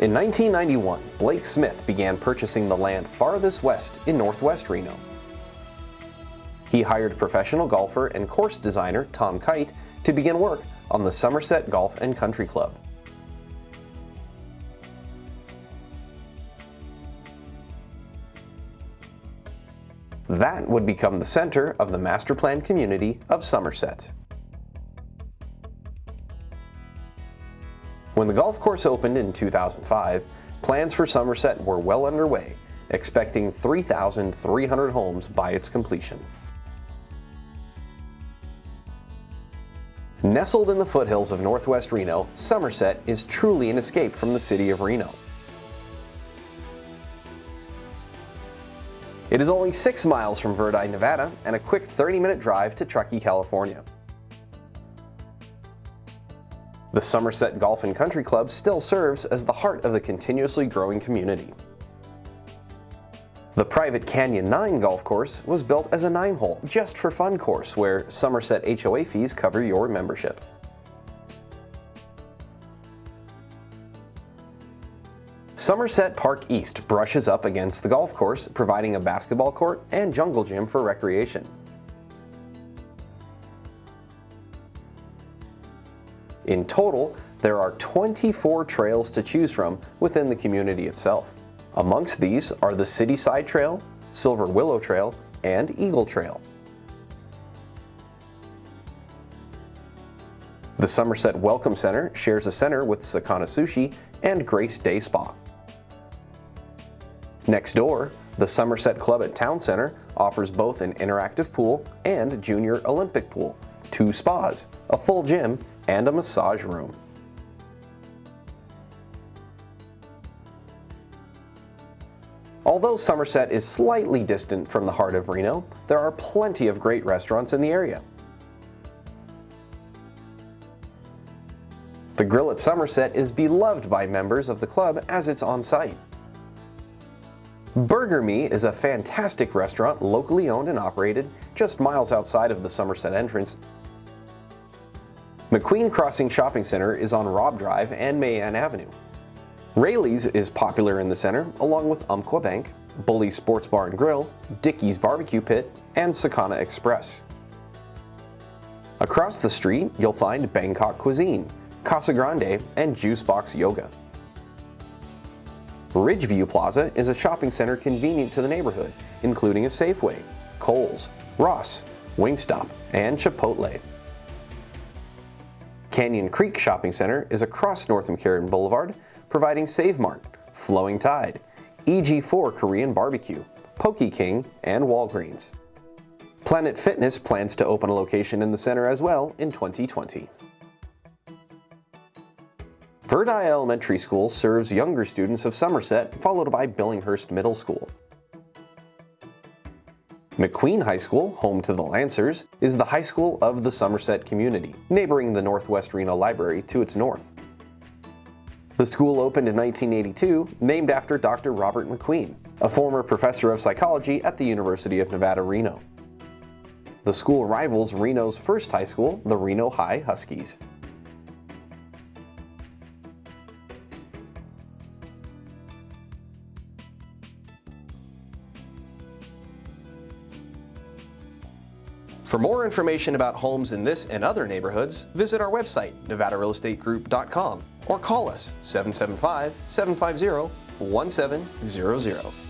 In 1991, Blake Smith began purchasing the land farthest west in northwest Reno. He hired professional golfer and course designer Tom Kite to begin work on the Somerset Golf and Country Club. That would become the center of the master plan community of Somerset. When the golf course opened in 2005, plans for Somerset were well underway, expecting 3,300 homes by its completion. Nestled in the foothills of northwest Reno, Somerset is truly an escape from the city of Reno. It is only 6 miles from Verdi, Nevada, and a quick 30-minute drive to Truckee, California. The Somerset Golf and Country Club still serves as the heart of the continuously growing community. The private Canyon 9 golf course was built as a 9-hole just for fun course where Somerset HOA fees cover your membership. Somerset Park East brushes up against the golf course, providing a basketball court and jungle gym for recreation. In total, there are 24 trails to choose from within the community itself. Amongst these are the City Side Trail, Silver Willow Trail, and Eagle Trail. The Somerset Welcome Center shares a center with Sakana Sushi and Grace Day Spa. Next door, the Somerset Club at Town Center offers both an interactive pool and junior Olympic pool, two spas, a full gym, and a massage room. Although Somerset is slightly distant from the heart of Reno, there are plenty of great restaurants in the area. The Grill at Somerset is beloved by members of the club as it's on site. Burger Me is a fantastic restaurant locally owned and operated just miles outside of the Somerset entrance McQueen Crossing Shopping Center is on Robb Drive and Mae Anne Avenue. Raley's is popular in the center, along with Umpqua Bank, Bully Sports Bar and Grill, Dickey's Barbecue Pit, and Sakana Express. Across the street, you'll find Bangkok Cuisine, Casa Grande, and Juice Box Yoga. Ridgeview Plaza is a shopping center convenient to the neighborhood, including a Safeway, Kohl's, Ross, Wingstop, and Chipotle. Canyon Creek Shopping Center is across North McCarran Boulevard, providing Save Mart, Flowing Tide, EG4 Korean Barbecue, Poke King, and Walgreens. Planet Fitness plans to open a location in the center as well in 2020. Verdi Elementary School serves younger students of Somerset, followed by Billinghurst Middle School. McQueen High School, home to the Lancers, is the high school of the Somerset community, neighboring the Northwest Reno Library to its north. The school opened in 1982, named after Dr. Robert McQueen, a former professor of psychology at the University of Nevada, Reno. The school rivals Reno's first high school, the Reno High Huskies. For more information about homes in this and other neighborhoods, visit our website, nevadarealestategroup.com, or call us 775 750 1700.